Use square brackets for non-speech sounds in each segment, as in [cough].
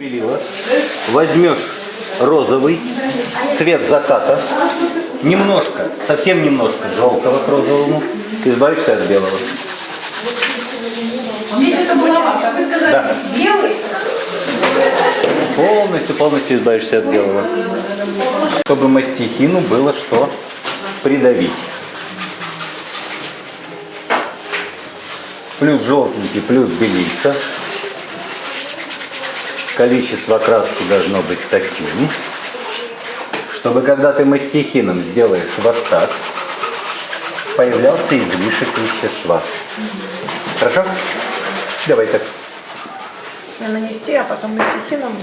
Белила. Возьмешь розовый, цвет заката, немножко, совсем немножко желтого к розовому, избавишься от белого. Да. белый? Полностью, полностью избавишься от белого. Чтобы мастихину было что придавить. Плюс желтенький, плюс белица. Количество краски должно быть таким, чтобы когда ты мастихином сделаешь вот так, появлялся излишек вещества. Хорошо? Давай так. нанести, а потом мультихином.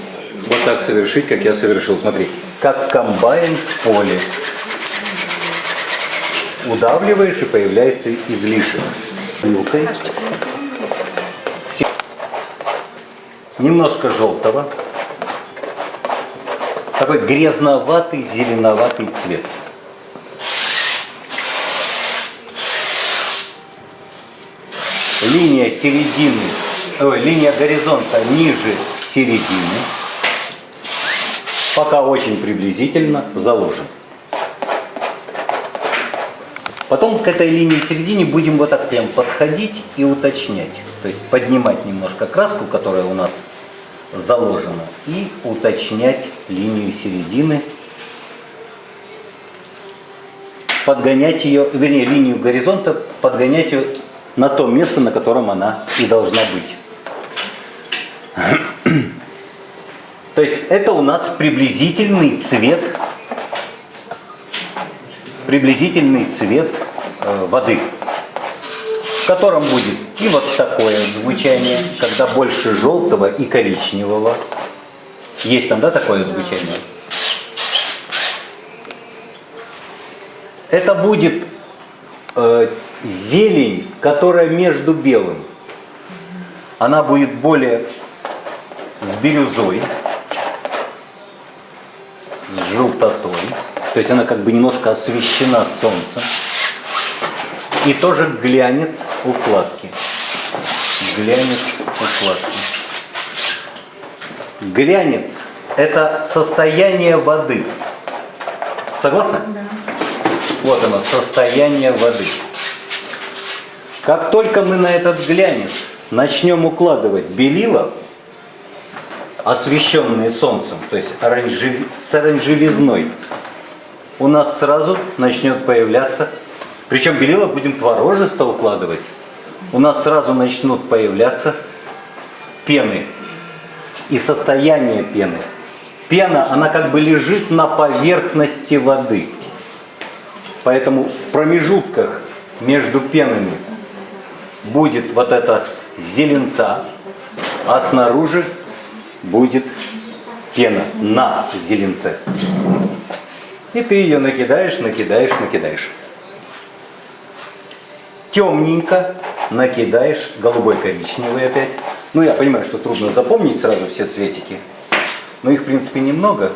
Вот так совершить, как я совершил. Смотри, как комбайн в поле. Удавливаешь и появляется излишек. Вилкой. Немножко желтого. Такой грязноватый, зеленоватый цвет. Линия середины, ой, линия горизонта ниже середины. Пока очень приблизительно заложен. Потом к этой линии середине будем вот так прям подходить и уточнять. То есть поднимать немножко краску, которая у нас заложена, и уточнять линию середины. Подгонять ее, вернее, линию горизонта, подгонять ее на то место, на котором она и должна быть. [clears throat] То есть это у нас приблизительный цвет, приблизительный цвет э, воды, в котором будет и вот такое звучание, когда больше желтого и коричневого. Есть там, да, такое звучание? Это будет э, зелень, которая между белым. Она будет более с бирюзой, с желтотой. То есть она как бы немножко освещена солнцем. И тоже глянец укладки. Глянец укладки. Глянец – это состояние воды. Согласны? Да. Вот оно, состояние воды. Как только мы на этот глянец начнем укладывать белила, освещенные солнцем, то есть оранжев... с оранжевизной, у нас сразу начнет появляться, причем белила будем творожисто укладывать, у нас сразу начнут появляться пены и состояние пены. Пена, она как бы лежит на поверхности воды. Поэтому в промежутках между пенами будет вот эта зеленца, а снаружи будет пена на зеленце. И ты ее накидаешь, накидаешь, накидаешь. Темненько накидаешь, голубой, коричневый опять. Ну, я понимаю, что трудно запомнить сразу все цветики, но их, в принципе, немного.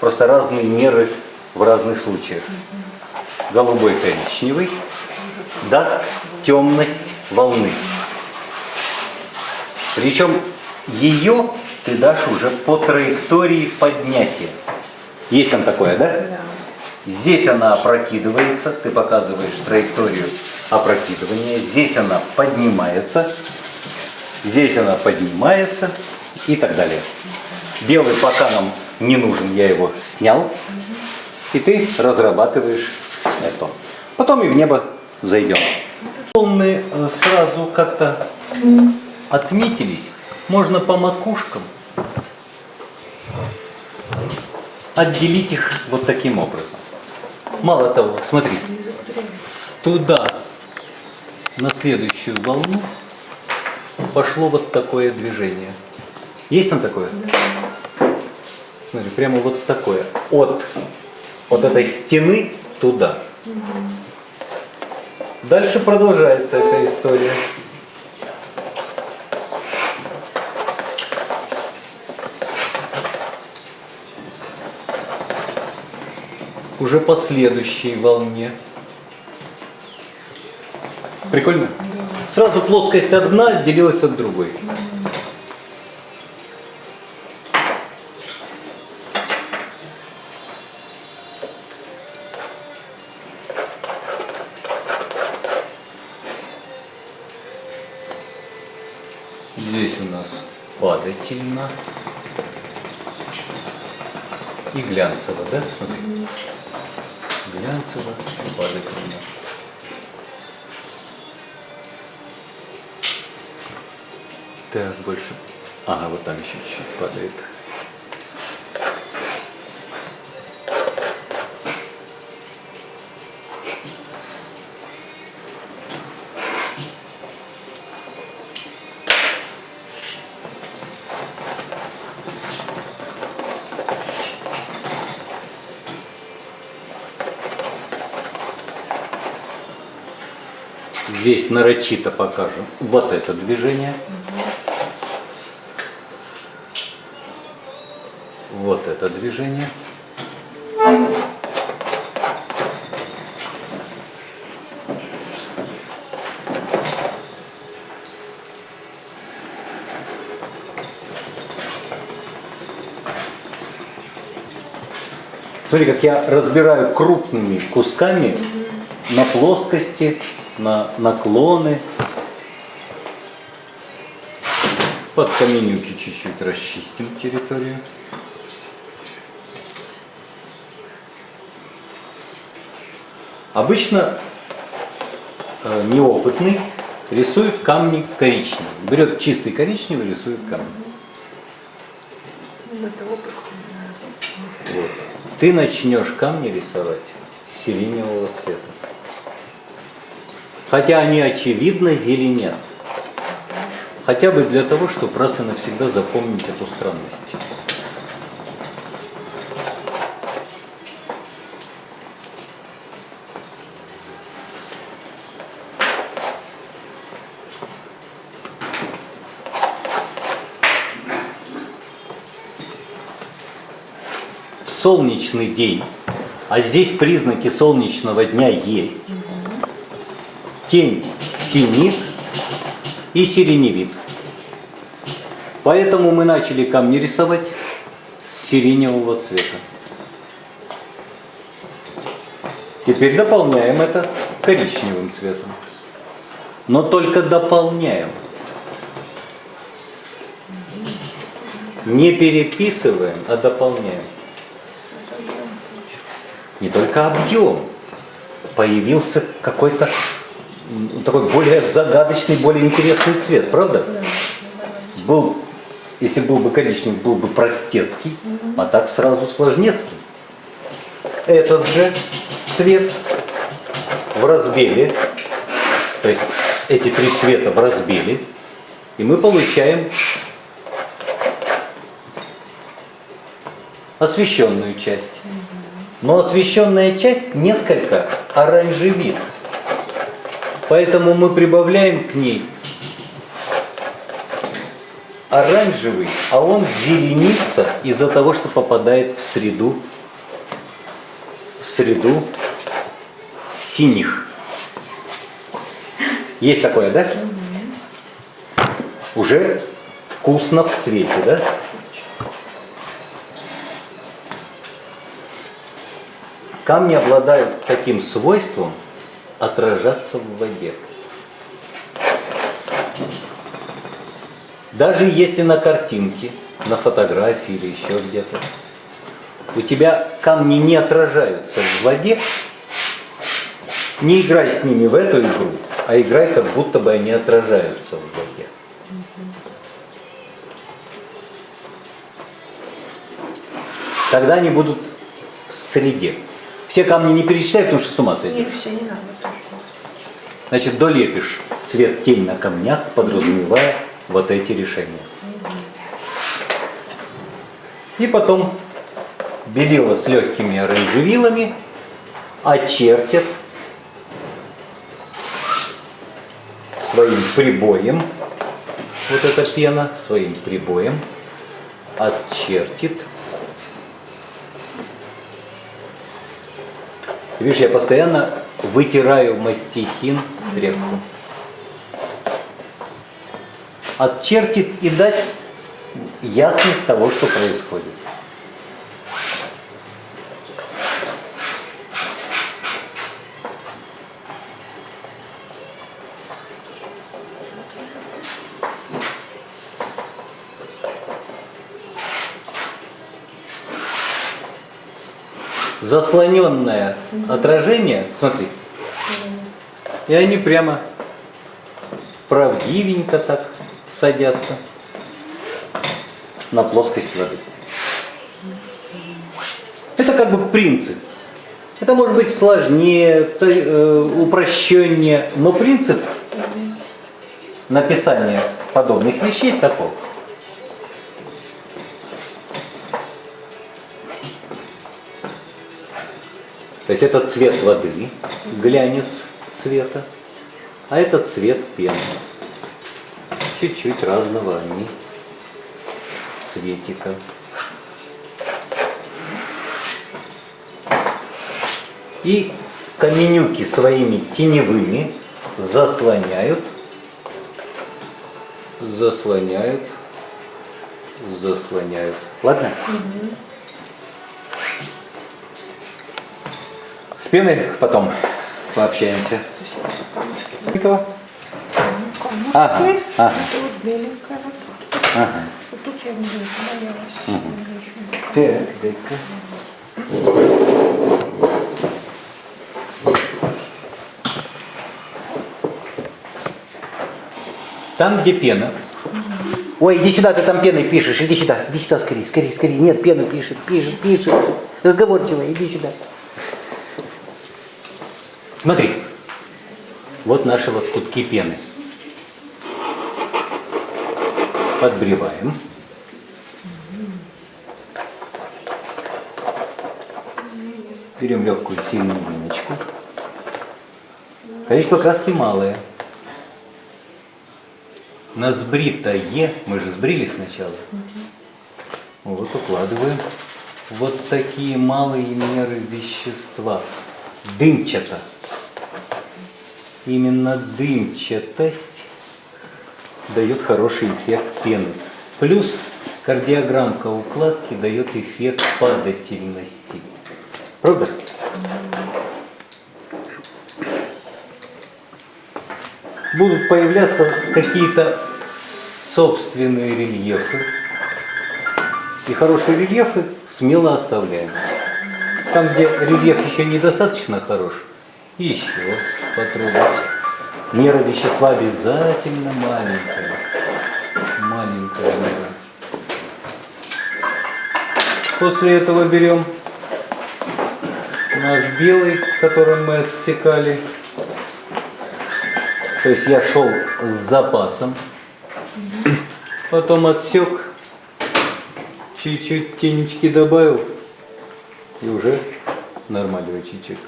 Просто разные меры в разных случаях. Голубой, коричневый даст темность волны. Причем ее ты дашь уже по траектории поднятия. Есть там такое, да? Да. Здесь она опрокидывается, ты показываешь траекторию опрокидывания. Здесь она поднимается, здесь она поднимается и так далее. Белый пока нам не нужен, я его снял. И ты разрабатываешь это. Потом и в небо зайдем. Волны э, сразу как-то отметились. Можно по макушкам отделить их вот таким образом. Мало того, смотри, туда, на следующую волну, пошло вот такое движение. Есть там такое? Смотри, прямо вот такое. От вот этой стены туда. Дальше продолжается эта история. уже по следующей волне. Прикольно? Сразу плоскость одна делилась от другой. Здесь у нас падательно и глянцево, да? Смотри. И падательно. Так, больше. Ага, вот там еще чуть-чуть падает. Здесь нарочито покажем вот это движение. Вот это движение. Смотри, как я разбираю крупными кусками на плоскости, на наклоны. Под каменюки чуть-чуть расчистим территорию. Обычно э, неопытный рисует камни коричневым. Берет чистый коричневый, рисует камни. Ну. Вот. Ты начнешь камни рисовать с сиреневого. Хотя они очевидно зеленят. Хотя бы для того, чтобы раз и навсегда запомнить эту странность. Солнечный день, а здесь признаки солнечного дня есть, тень синит и сиреневит. Поэтому мы начали камни рисовать с сиреневого цвета. Теперь дополняем это коричневым цветом. Но только дополняем. Не переписываем, а дополняем. Не только объем. Появился какой-то такой более загадочный, более интересный цвет, правда? Был, если был бы коричневый, был бы простецкий, а так сразу сложнецкий. Этот же цвет в разбеле, то есть эти три цвета в разбеле, и мы получаем освещенную часть. Но освещенная часть несколько оранжевит. Поэтому мы прибавляем к ней оранжевый, а он зеленится из-за того, что попадает в среду, в среду синих. Есть такое, да? Уже вкусно в цвете, да? Камни обладают таким свойством отражаться в воде. Даже если на картинке, на фотографии или еще где-то, у тебя камни не отражаются в воде, не играй с ними в эту игру, а играй, как будто бы они отражаются в воде. Тогда они будут в среде. Все камни не перечисляй, потому что с ума сойдешь. Нет, все не надо. Значит, долепишь свет тень на камнях, подразумевая вот эти решения. И потом белила с легкими оранжевилами очертят своим прибоем, вот эта пена, своим прибоем отчертит. Видишь, я постоянно вытираю мастихин стрелку. Отчертит и дать ясность того, что происходит. заслоненное отражение, смотри, и они прямо правдивенько так садятся на плоскость воды. Это как бы принцип. Это может быть сложнее, э, упрощеннее, но принцип написания подобных вещей таков. То есть это цвет воды, глянец цвета, а это цвет пены. Чуть-чуть разного они цветика. И каменюки своими теневыми заслоняют, заслоняют, заслоняют. Ладно? С пеной потом пообщаемся. Никого? Камушки. Ага, ага. Это вот беленькая вот тут. Ага. Вот тут я не боялась. Не Так, дай-ка. Там, где пена. Ой, иди сюда, ты там пеной пишешь, иди сюда, иди сюда скорее, скорее, скорее. Нет, пену пишет, пишет, пишет. Разговорчивая, иди сюда. Смотри, вот наши лоскутки пены. Подбреваем. Берем легкую сильную линочку. Количество краски малое. На сбритое, мы же сбрили сначала. Вот укладываем вот такие малые меры вещества. Дымчато. Именно дымчатость дает хороший эффект пены. Плюс кардиограммка укладки дает эффект падательности. Правда? Будут появляться какие-то собственные рельефы. И хорошие рельефы смело оставляем. Там, где рельеф еще недостаточно хорош, еще потрогать. Мера вещества обязательно маленькая. Маленькая мера. После этого берем наш белый, которым мы отсекали. То есть я шел с запасом. Потом отсек, чуть-чуть тенечки добавил и уже нормальный чичек.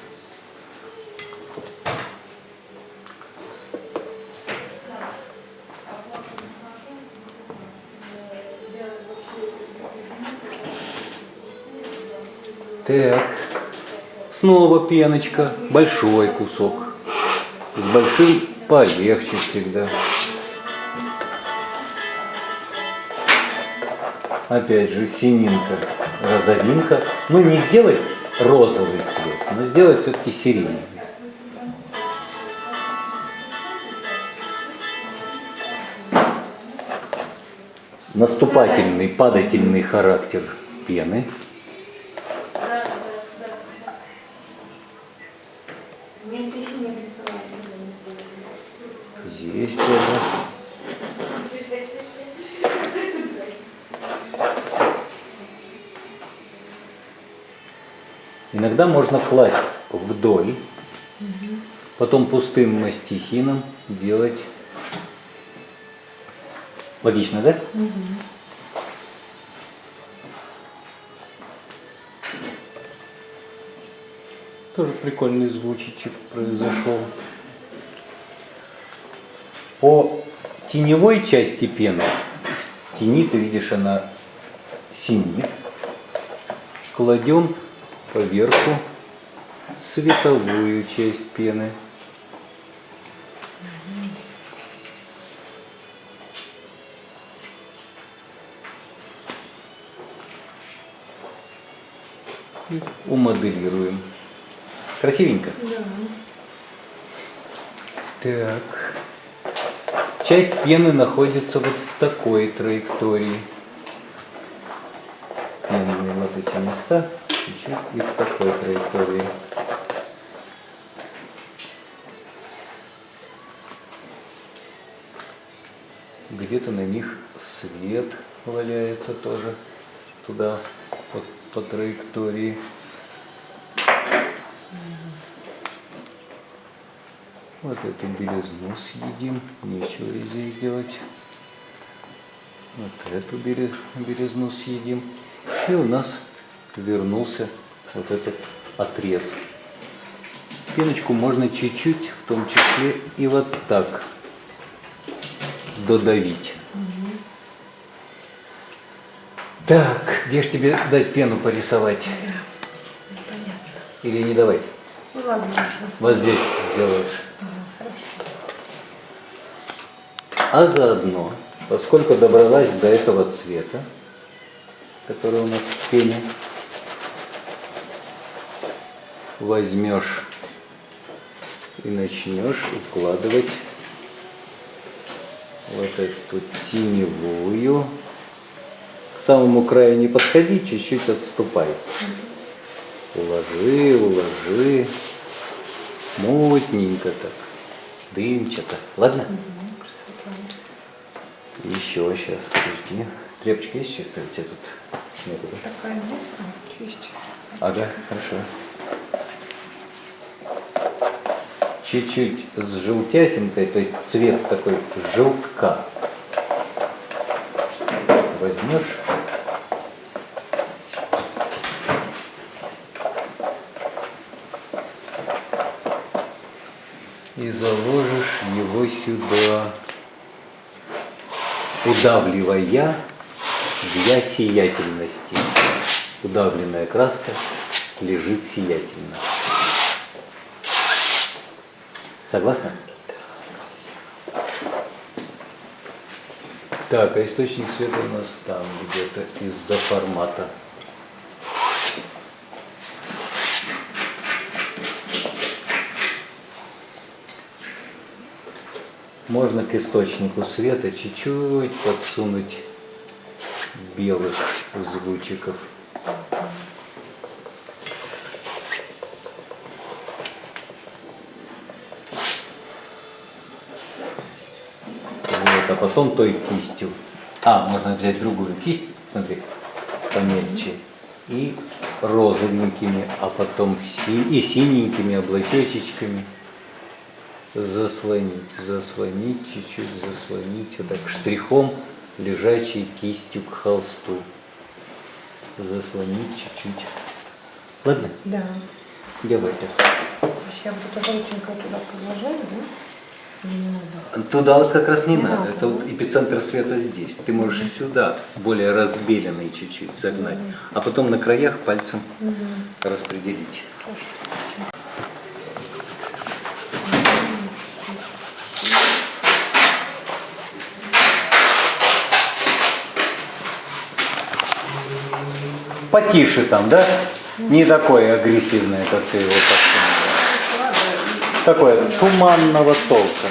Так, снова пеночка, большой кусок. С большим полегче всегда. Опять же, сининка, розовинка. Ну, не сделать розовый цвет, но сделать все-таки сиреневый. Наступательный, падательный характер пены. Здесь тоже. Иногда можно класть вдоль, потом пустым мастихином делать. Логично, да? Тоже прикольный звучичек произошел. По теневой части пены, в тени ты видишь, она синит. Кладем поверху световую часть пены. И умоделируем. Красивенько? Так. Часть пены находится вот в такой траектории. Пенные вот эти места. Чуть-чуть и в такой траектории. Где-то на них свет валяется тоже туда, по, по траектории. Вот эту белизну съедим, нечего здесь делать. Вот эту белизну съедим. И у нас вернулся вот этот отрез. Пеночку можно чуть-чуть, в том числе и вот так додавить. Так, где ж тебе дать пену порисовать? Понятно. Или не давать? Ну ладно, уже. Вот здесь сделаешь. А заодно, поскольку добралась до этого цвета, который у нас в пене, возьмешь и начнешь укладывать вот эту теневую. К самому краю не подходи, чуть-чуть отступай. Уложи, уложи. Мутненько так. Дымчато. Ладно? Еще сейчас, подожди. Тряпочка есть чистая у тебя тут? Нету, да? Такая нет, чисть. Ага, хорошо. Чуть-чуть с желтятинкой, то есть цвет такой желтка. Возьмешь. И заложишь его сюда, удавливая для сиятельности. Удавленная краска лежит сиятельно. Согласна? Так, а источник света у нас там где-то из-за формата. Можно к источнику света чуть-чуть подсунуть белых звучиков. Вот, а потом той кистью. А, можно взять другую кисть, смотри, помельче. И розовенькими, а потом си- и синенькими облачечечками заслонить, заслонить, чуть-чуть заслонить, вот так штрихом лежачей кистью к холсту. Заслонить чуть-чуть. Ладно, Да. делай так. Это рученька туда продолжаю, да? Туда вот как раз не надо, надо, это вот эпицентр света здесь. Ты можешь сюда более разбеленный чуть-чуть загнать, а потом на краях пальцем распределить. Хорошо. Потише там, да? Не такое агрессивное, как ты его подсунула. Такое туманного толка.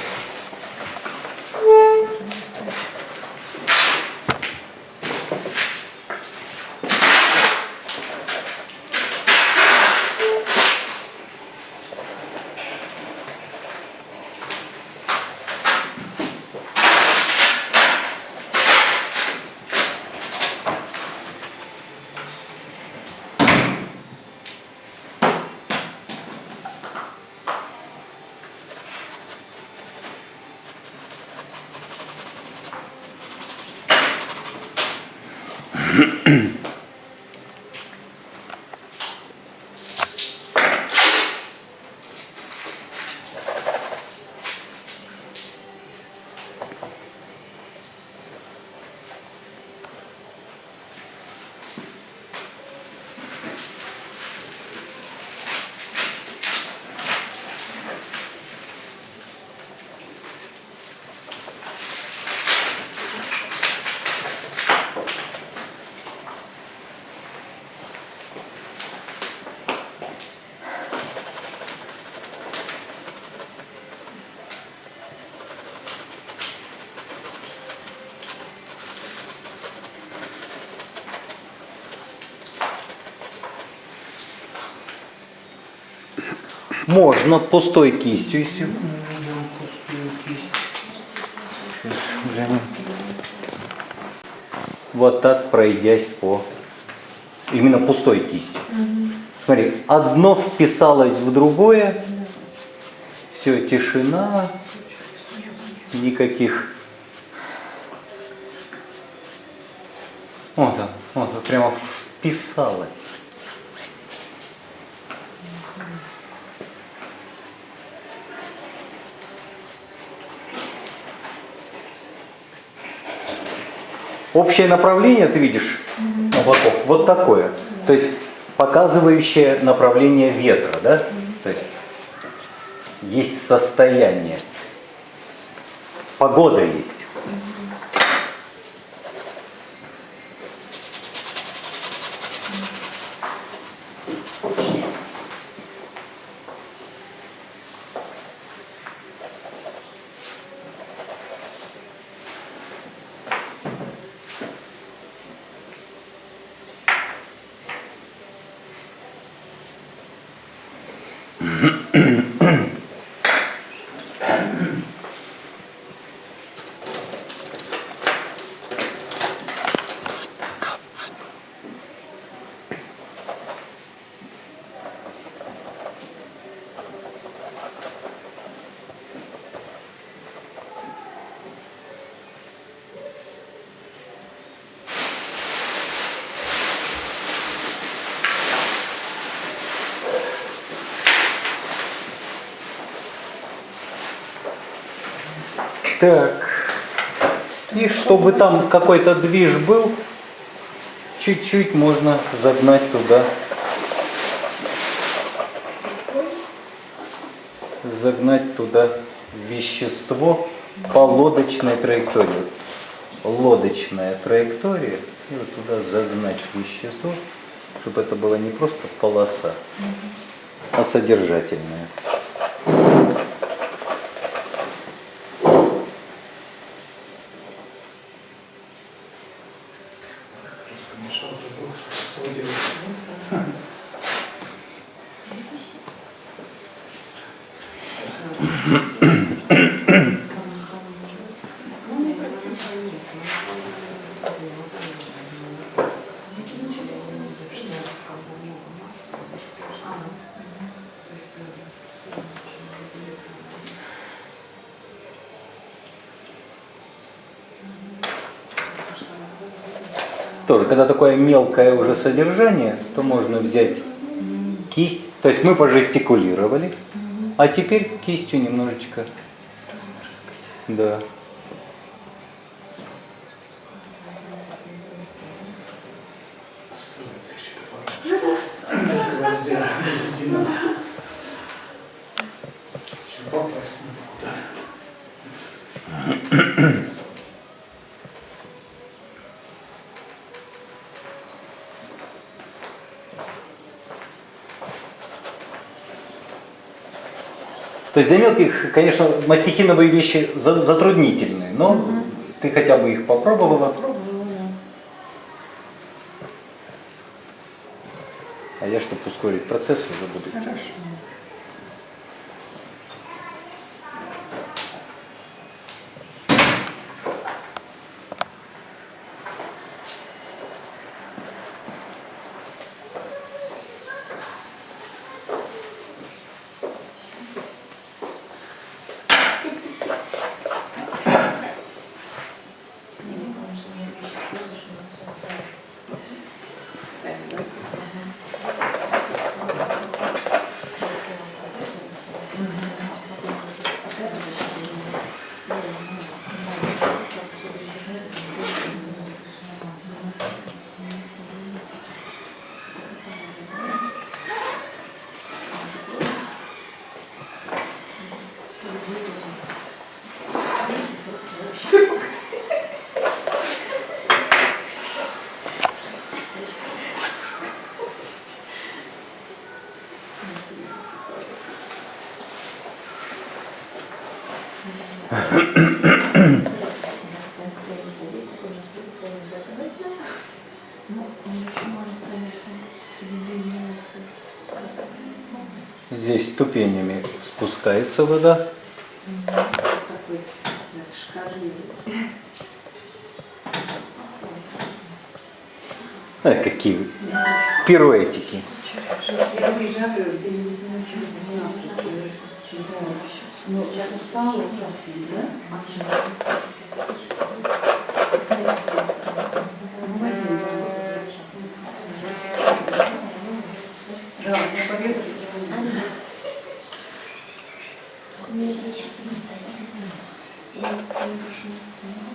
Можно пустой кистью, если мы берем пустую кисть. Сейчас глянем. Вот так пройдясь по именно пустой кистью. Смотри, одно вписалось в другое. Все, тишина. Никаких. Вот он, вот он, прямо вписалось. Общее направление, ты видишь, облаков, вот такое. То есть показывающее направление ветра, да? То есть есть состояние. Погода есть. Так. И чтобы там какой-то движ был, чуть-чуть можно загнать туда. Загнать туда вещество по лодочной траектории. Лодочная траектория. И вот туда загнать вещество, чтобы это была не просто полоса, а содержательная. Мешал, забыл, что сводил. [coughs] [coughs] [coughs] Тоже, когда такое мелкое уже содержание, то можно взять кисть. То есть мы пожестикулировали, а теперь кистью немножечко. Да. Без единого. То есть для мелких, конечно, мастихиновые вещи за- затруднительные, но ты хотя бы их попробовала. А я, чтобы ускорить процесс, уже буду. Хорошо. Спускается вода. А, какие пируэтики. Я выезжаю, ты не начал 12. Ну, сейчас устала ужасно, да? Ну, возьми, да. Да, я поеду. А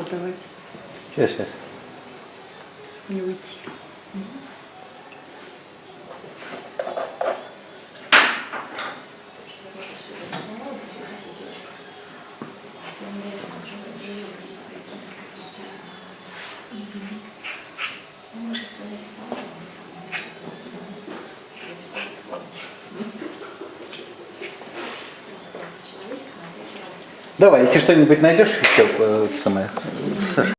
отдавать? Сейчас, сейчас. Не уйти. Давай, если что-нибудь найдешь еще, э, самое.